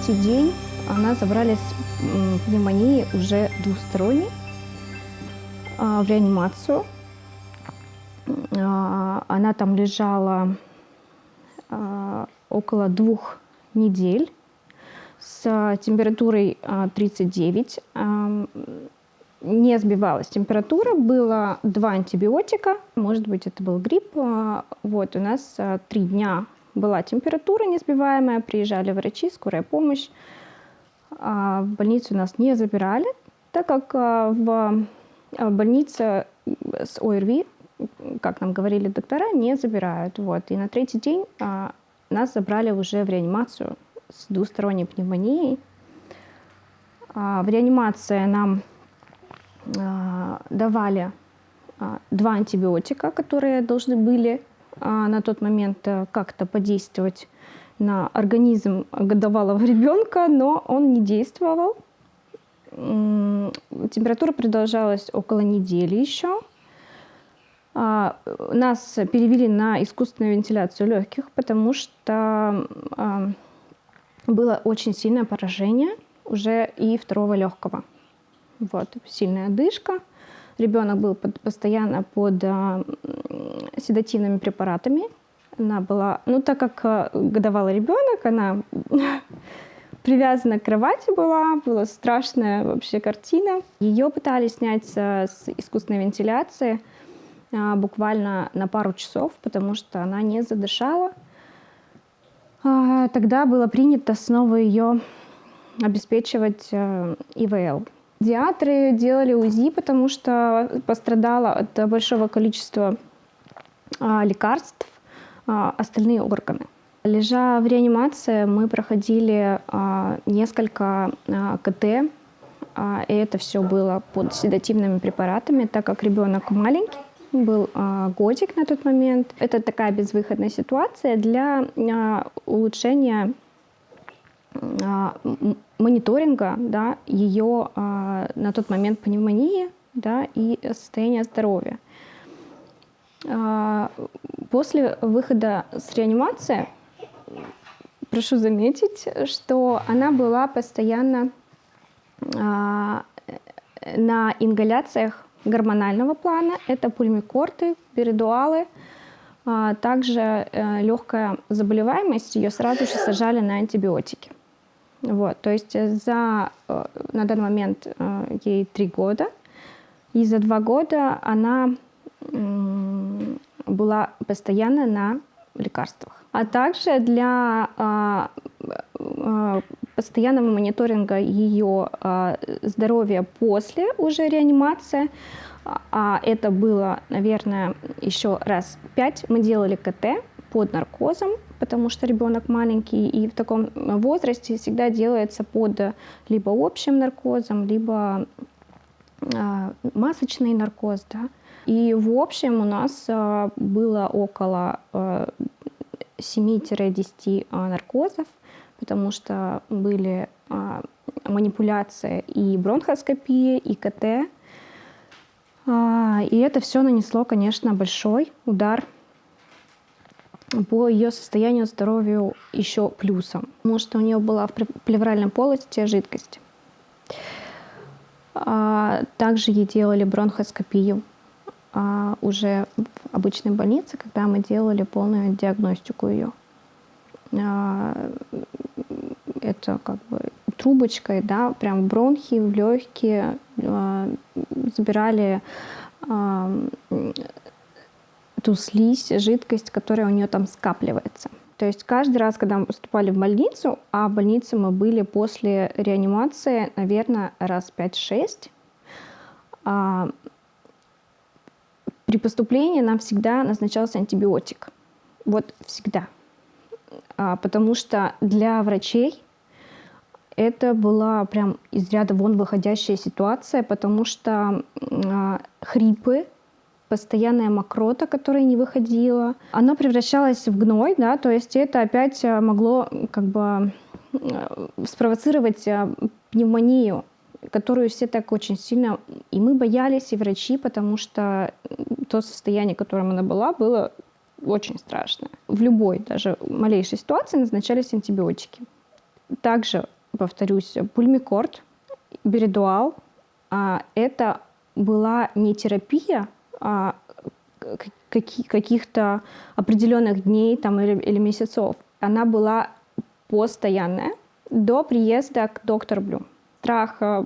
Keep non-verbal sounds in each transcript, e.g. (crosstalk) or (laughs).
третий день она забрали с м, пневмонией уже двусторонней а, в реанимацию. А, Она там лежала а, около двух недель с температурой а, 39. Ам, Не сбивалась температура, было два антибиотика, может быть, это был грипп. Вот, у нас три дня была температура несбиваемая, приезжали врачи, скорая помощь. А В больницу нас не забирали, так как а, в а, больнице с ОРВИ, как нам говорили доктора, не забирают. Вот. И на третий день а, нас забрали уже в реанимацию с двусторонней пневмонией. В реанимации нам давали два антибиотика, которые должны были на тот момент э, как-то подействовать на организм годовалого ребенка, но он не действовал. Температура продолжалась около недели еще. А, Нас перевели на искусственную вентиляцию легких, потому что а, было очень сильное поражение уже и второго легкого. Вот, сильная одышка. Ребенок был под- постоянно под м, седативными препаратами. Она была, ну так как а, годовалый ребенок, она (laughs) привязана к кровати была, была страшная вообще картина. Ее пытались снять с, искусственной вентиляции а, буквально на пару часов, потому что она не задышала. Тогда было принято снова ее обеспечивать э, ИВЛ. Диатры делали УЗИ, потому что пострадала от большого количества а, лекарств а, остальные органы. Лежа в реанимации, мы проходили а, несколько КТ, и это все было под седативными препаратами, так как ребенок маленький, был годик на тот момент. Это такая безвыходная ситуация для улучшения мониторинга да, ее а, на тот момент пневмонии да, и состояния здоровья. А, После выхода с реанимации, прошу заметить, что она была постоянно а, на ингаляциях гормонального плана. Это пульмикорты, перидуалы. А, Также легкая заболеваемость, ее сразу же сажали на антибиотики. Вот, то есть э, за, э, на данный момент э, ей три года, и за два года она была постоянно на лекарствах. А также для а, постоянного мониторинга ее а, здоровья после уже реанимации, а это было, наверное, еще раз пять, мы делали КТ под наркозом, потому что ребенок маленький, и в таком возрасте всегда делается под либо общим наркозом, либо а, масочный наркоз, да. И в общем у нас было около а, 7-10 а, наркозов, потому что были манипуляция и бронхоскопия, и КТ. А, И это все нанесло, конечно, большой удар по ее состоянию здоровью еще плюсом, потому что у нее была в плевральной полости жидкость. А, Также ей делали бронхоскопию а, уже в обычной больнице, когда мы делали полную диагностику ее. А, Это как бы трубочкой, да, прям в бронхи, в легкие а, забирали а, ту слизь, жидкость, которая у нее там скапливается. То есть каждый раз, когда мы поступали в больницу, а в больнице мы были после реанимации, наверное, раз 5-6, а, при поступлении нам всегда назначался антибиотик. Вот всегда. А, потому что для врачей это была прям из ряда вон выходящая ситуация, потому что а, хрипы, постоянная мокрота, которая не выходила, она превращалась в гной, да, то есть это опять а, могло как бы а, спровоцировать а, пневмонию, которую все так очень сильно, и мы боялись, и врачи, потому что то состояние, в котором она была, было очень страшно. В любой, даже малейшей ситуации назначались антибиотики. Также, повторюсь, пульмикорд, беридуал а, – это была не терапия каких-то определенных дней там, или, или месяцев. Она была постоянная до приезда к доктору Блю. Страх э,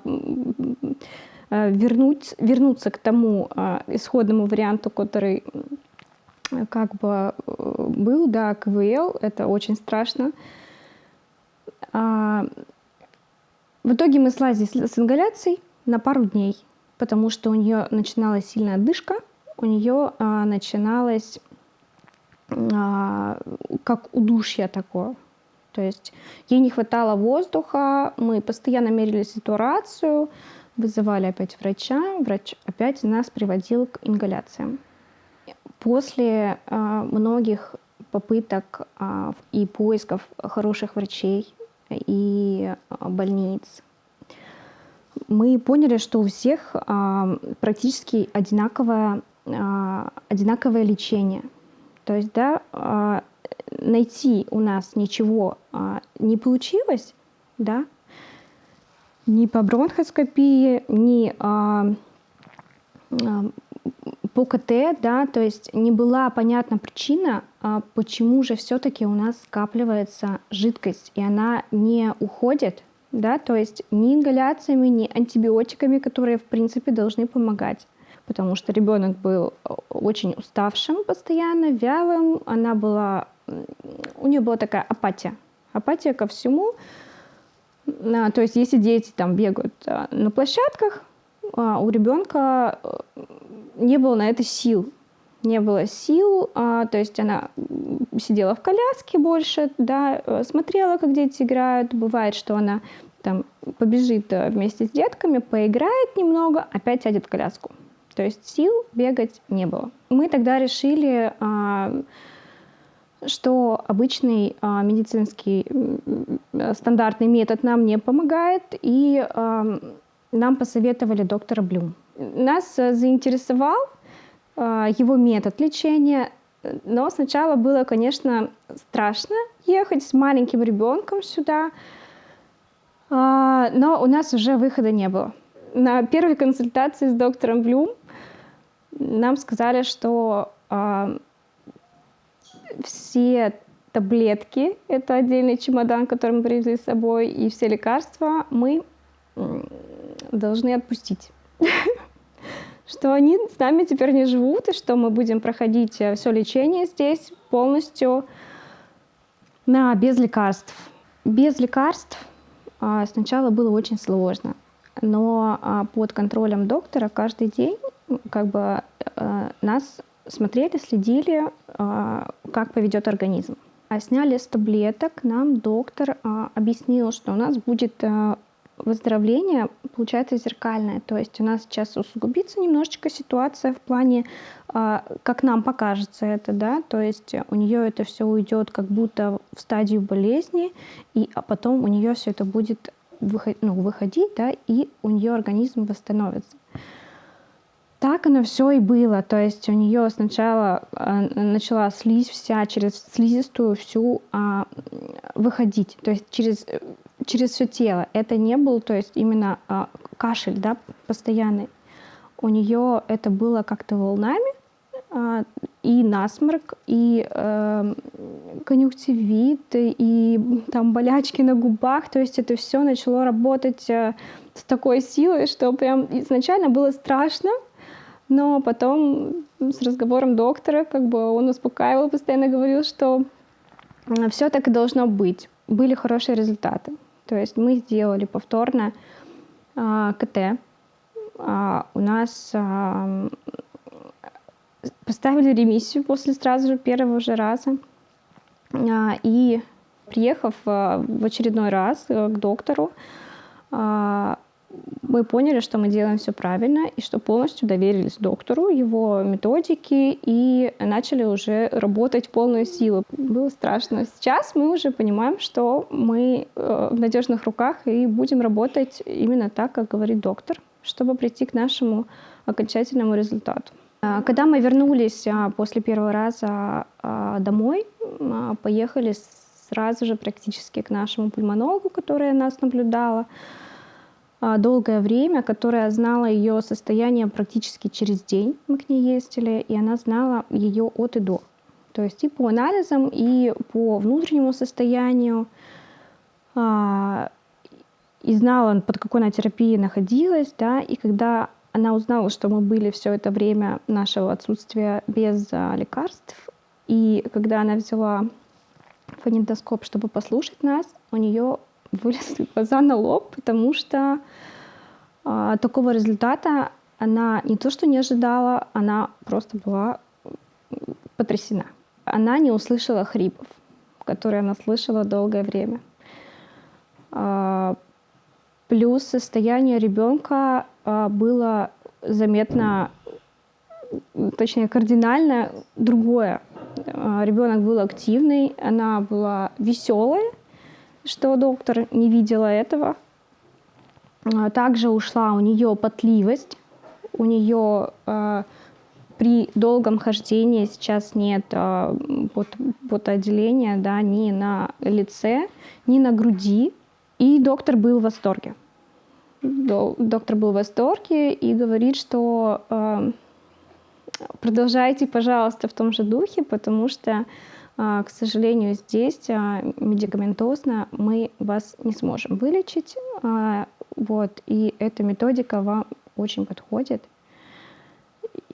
э, вернуть, вернуться к тому э, исходному варианту, который как бы был, да, КВЛ, это очень страшно. А, в итоге мы слазили с ингаляцией на пару дней, потому что у нее начиналась сильная одышка, у нее а, начиналась а, как удушье такое. То есть ей не хватало воздуха, мы постоянно мерили ситуацию, вызывали опять врача, врач опять нас приводил к ингаляциям. После э, многих попыток э, и поисков хороших врачей и э, больниц, мы поняли, что у всех э, практически одинаковое, э, одинаковое лечение. То есть, да, э, найти у нас ничего а, не получилось, да, ни по бронхоскопии, ни а, а, по КТ, да, то есть не была понятна причина, а, почему же все-таки у нас скапливается жидкость, и она не уходит, да, то есть ни ингаляциями, ни антибиотиками, которые, в принципе, должны помогать потому что ребенок был очень уставшим постоянно, вялым, она была у нее была такая апатия. Апатия ко всему. А, то есть если дети там бегают а, на площадках, а, у ребенка э, не было на это сил. Не было сил, то есть она сидела в коляске больше, да, э, смотрела, как дети играют. Бывает, что она там побежит э, вместе с детками, поиграет немного, опять сядет в коляску. То есть сил бегать не было. Мы тогда решили что обычный а, медицинский стандартный метод нам не помогает, и а, нам посоветовали доктора Блюм. Нас а, заинтересовал а, его метод лечения, но сначала было, конечно, страшно ехать с маленьким ребенком сюда, а, но у нас уже выхода не было. На первой консультации с доктором Блюм нам сказали, что а, все таблетки, это отдельный чемодан, который мы привезли с собой, и все лекарства мы должны отпустить. (laughs) Что они с нами теперь не живут, и что мы будем проходить э, все лечение здесь полностью на, без лекарств. Без лекарств а, сначала было очень сложно, но а, под контролем доктора каждый день как бы э, нас смотрели, следили, а, как поведет организм. А сняли с таблеток, нам доктор а, объяснил, что у нас будет а, выздоровление, получается, зеркальное. То есть у нас сейчас усугубится немножечко ситуация в плане, как нам покажется это, да, то есть у нее это все уйдет как будто в стадию болезни, и а потом у нее все это будет выходить, ну, выходить, да, и у нее организм восстановится так оно все и было. То есть у нее сначала э, начала слизь вся через слизистую всю а, выходить, то есть через, через все тело. Это не был, то есть именно а, кашель, да, постоянный. У нее это было как-то волнами, а, и насморк, и э, конъюнктивит, и там болячки на губах. То есть это все начало работать э, с такой силой, что прям изначально было страшно, но потом с разговором доктора, как бы он успокаивал, постоянно говорил, что все так и должно быть. Были хорошие результаты. То есть мы сделали повторно а, КТ. А, у нас а, поставили ремиссию после сразу же первого же раза. А, и приехав а, в очередной раз а, к доктору, а, мы поняли, что мы делаем все правильно и что полностью доверились доктору, его методике и начали уже работать в полную силу. Было страшно. Сейчас мы уже понимаем, что мы э, в надежных руках и будем работать именно так, как говорит доктор, чтобы прийти к нашему окончательному результату. А, Когда мы вернулись а, после первого раза а, домой, поехали сразу же практически к нашему пульмонологу, которая нас наблюдала долгое время, которая знала ее состояние практически через день. Мы к ней ездили, и она знала ее от и до. То есть и по анализам, и по внутреннему состоянию. а, И знала, под какой она терапией находилась, да, и когда она узнала, что мы были все это время нашего отсутствия без а, лекарств, и когда она взяла фонендоскоп, чтобы послушать нас, у нее вылезли (laughs) глаза на лоб, потому что а, такого результата она не то что не ожидала, она просто была потрясена. Она не услышала хрипов, которые она слышала долгое время. А, Плюс состояние ребенка а, было заметно, точнее кардинально другое. А, Ребенок был активный, она была веселой, что доктор не видела этого. А, Также ушла у нее потливость, у нее а, при долгом хождении сейчас нет а, пот- потоотделения да, ни на лице, ни на груди. И доктор был в восторге. До- Доктор был в восторге и говорит, что а, продолжайте, пожалуйста, в том же духе, потому что, к сожалению, здесь а, медикаментозно мы вас не сможем вылечить. А, Вот, и эта методика вам очень подходит,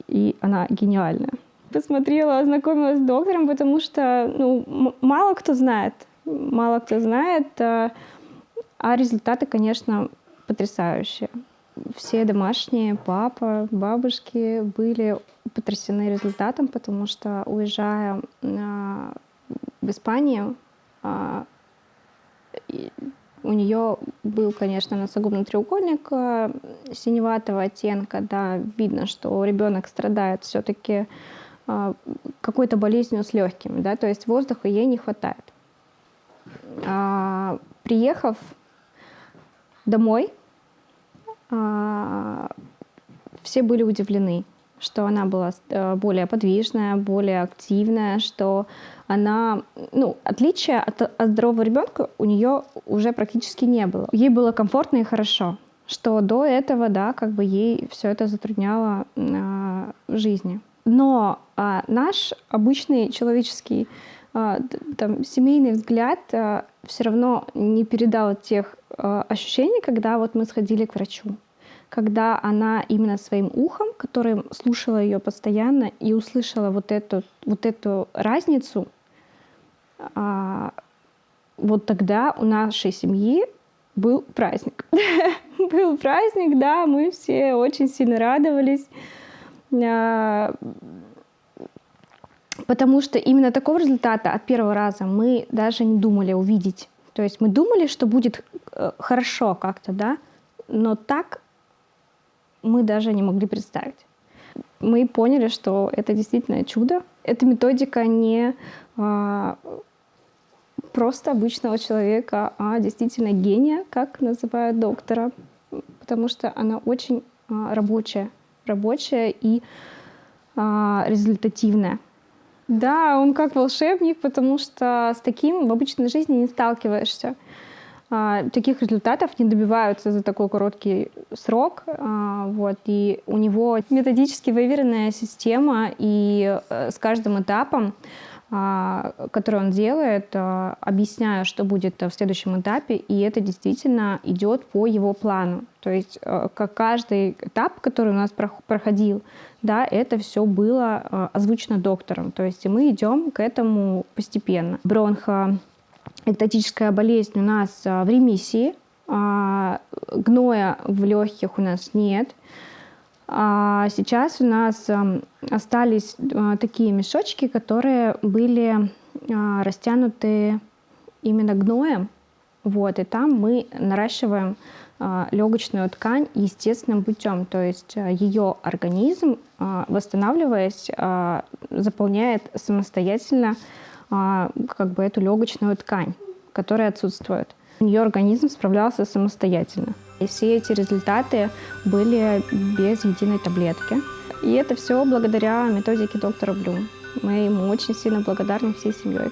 и она гениальная. Посмотрела, ознакомилась с доктором, потому что ну, мало кто знает, мало кто знает, а а результаты, конечно, потрясающие. Все домашние, папа, бабушки были потрясены результатом, потому что, уезжая а, в Испанию, и у нее был, конечно, носогубный треугольник а, синеватого оттенка, да, видно, что ребенок страдает все-таки какой-то болезнью с легкими, да, то есть воздуха ей не хватает. А, Приехав домой, а, все были удивлены, что она была э, более подвижная, более активная, что она, ну, отличия от, от здорового ребенка у нее уже практически не было. Ей было комфортно и хорошо, что до этого, да, как бы ей все это затрудняло а, в жизни. Но а, наш обычный человеческий т- там, семейный взгляд все равно не передал тех а, ощущений, когда вот мы сходили к врачу когда она именно своим ухом, которым слушала ее постоянно и услышала вот эту, вот эту разницу, а, вот тогда у нашей семьи был праздник. (laughs) Был праздник, да, мы все очень сильно радовались, а, потому что именно такого результата от первого раза мы даже не думали увидеть. То есть мы думали, что будет э, хорошо как-то, да, но так мы даже не могли представить. Мы поняли, что это действительно чудо. Эта методика не а, просто обычного человека, а действительно гения, как называют доктора, потому что она очень а, рабочая, рабочая и а, результативная. Да, он как волшебник, потому что с таким в обычной жизни не сталкиваешься. А, Таких результатов не добиваются за такой короткий срок. а, Вот, и у него методически выверенная система, и э, с каждым этапом, а, который он делает, объясняю, что будет в следующем этапе, и это действительно идет по его плану. То есть э, как каждый этап, который у нас прох- проходил, да, это все было э, озвучено доктором. То есть мы идем к этому постепенно. Бронхо эктатическая болезнь у нас а, в ремиссии, а, гноя в легких у нас нет. А сейчас у нас остались такие мешочки, которые были растянуты именно гноем. Вот, и там мы наращиваем легочную ткань естественным путем. То есть ее организм, восстанавливаясь, заполняет самостоятельно как бы эту легочную ткань, которая отсутствует. Ее организм справлялся самостоятельно. И все эти результаты были без единой таблетки. И это все благодаря методике доктора Блюм. Мы ему очень сильно благодарны всей семьей.